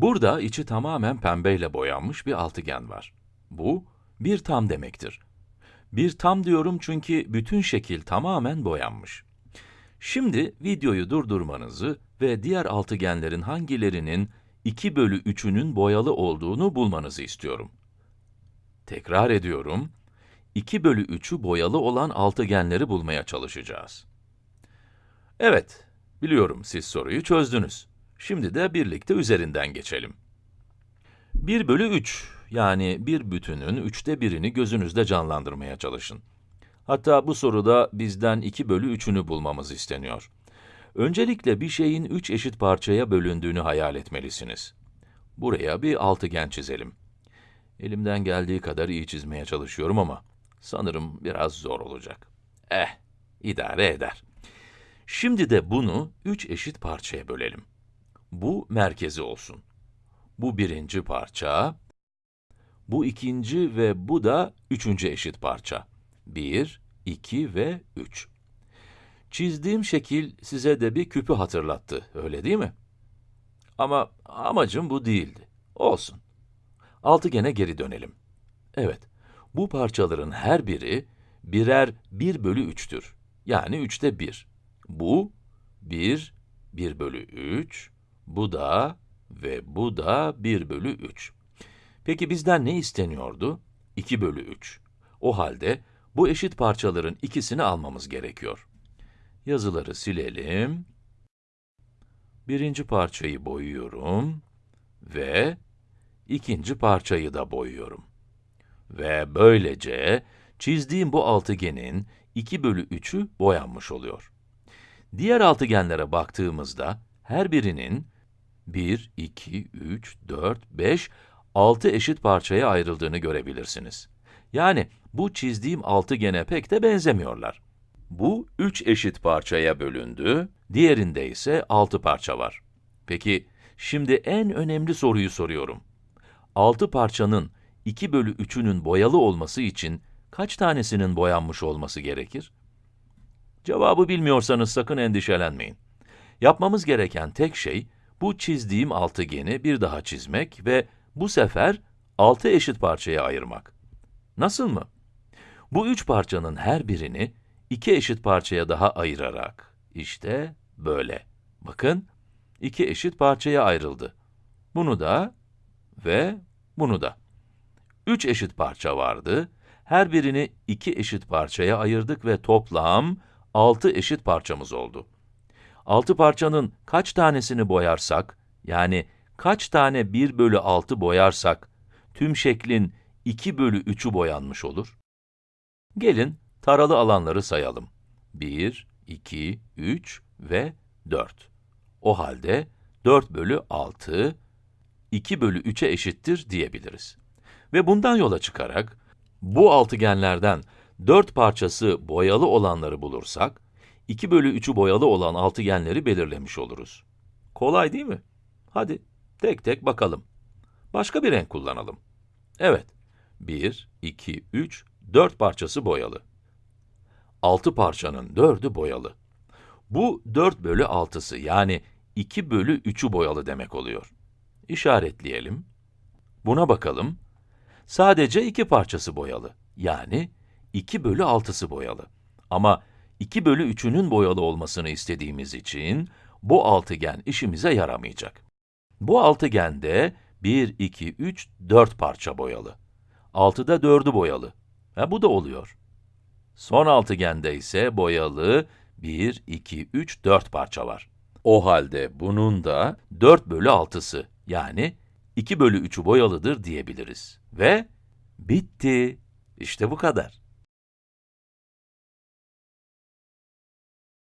Burada içi tamamen pembeyle boyanmış bir altıgen var. Bu, bir tam demektir. Bir tam diyorum çünkü bütün şekil tamamen boyanmış. Şimdi videoyu durdurmanızı ve diğer altıgenlerin hangilerinin 2 bölü 3'ünün boyalı olduğunu bulmanızı istiyorum. Tekrar ediyorum, 2 bölü 3'ü boyalı olan altıgenleri bulmaya çalışacağız. Evet, biliyorum siz soruyu çözdünüz. Şimdi de birlikte üzerinden geçelim. 1 bölü 3, yani bir bütünün üçte birini gözünüzde canlandırmaya çalışın. Hatta bu soruda bizden 2 bölü 3'ünü bulmamız isteniyor. Öncelikle bir şeyin 3 eşit parçaya bölündüğünü hayal etmelisiniz. Buraya bir altıgen çizelim. Elimden geldiği kadar iyi çizmeye çalışıyorum ama sanırım biraz zor olacak. Eh, idare eder. Şimdi de bunu 3 eşit parçaya bölelim. Bu merkezi olsun. Bu birinci parça, bu ikinci ve bu da üçüncü eşit parça. 1, 2 ve 3. Çizdiğim şekil size de bir küpü hatırlattı, öyle değil mi? Ama amacım bu değildi. Olsun. Altıgene geri dönelim. Evet, bu parçaların her biri birer 1 bölü 3'tür. Yani 3'te 1. Bu 1, 1 bölü 3, bu da ve bu da 1 bölü 3. Peki bizden ne isteniyordu? 2 bölü 3. O halde bu eşit parçaların ikisini almamız gerekiyor. Yazıları silelim. Birinci parçayı boyuyorum ve ikinci parçayı da boyuyorum. Ve böylece çizdiğim bu altıgenin 2 bölü 3'ü boyanmış oluyor. Diğer altıgenlere baktığımızda her birinin 1, 2, 3, 4, 5, 6 eşit parçaya ayrıldığını görebilirsiniz. Yani bu çizdiğim altıgene pek de benzemiyorlar. Bu 3 eşit parçaya bölündü, diğerinde ise 6 parça var. Peki, şimdi en önemli soruyu soruyorum. 6 parçanın 2 bölü 3'ünün boyalı olması için kaç tanesinin boyanmış olması gerekir? Cevabı bilmiyorsanız sakın endişelenmeyin. Yapmamız gereken tek şey, bu çizdiğim altıgeni bir daha çizmek ve bu sefer 6 eşit parçaya ayırmak. Nasıl mı? Bu üç parçanın her birini iki eşit parçaya daha ayırarak, işte böyle. Bakın, iki eşit parçaya ayrıldı. Bunu da ve bunu da. Üç eşit parça vardı. Her birini iki eşit parçaya ayırdık ve toplam altı eşit parçamız oldu. Altı parçanın kaç tanesini boyarsak, yani kaç tane 1 bölü 6 boyarsak, tüm şeklin 2 bölü 3'ü boyanmış olur? Gelin, taralı alanları sayalım. 1, 2, 3 ve 4. O halde 4 bölü 6, 2 bölü 3'e eşittir diyebiliriz. Ve bundan yola çıkarak, bu altıgenlerden 4 parçası boyalı olanları bulursak, 2 bölü 3'ü boyalı olan altıgenleri belirlemiş oluruz. Kolay değil mi? Hadi, tek tek bakalım. Başka bir renk kullanalım. Evet, 1, 2, 3, 4 parçası boyalı. 6 parçanın 4'ü boyalı. Bu 4 bölü 6'sı yani 2 bölü 3'ü boyalı demek oluyor. İşaretleyelim. Buna bakalım. Sadece 2 parçası boyalı. Yani 2 bölü 6'sı boyalı. Ama 2 bölü 3'ünün boyalı olmasını istediğimiz için bu altıgen işimize yaramayacak. Bu altıgende 1, 2, 3, 4 parça boyalı. 6'da 4'ü boyalı. Ha, bu da oluyor. Son altıgende ise boyalı 1, 2, 3, 4 parça var. O halde bunun da 4 bölü 6'sı yani 2 bölü 3'ü boyalıdır diyebiliriz. Ve bitti. İşte bu kadar.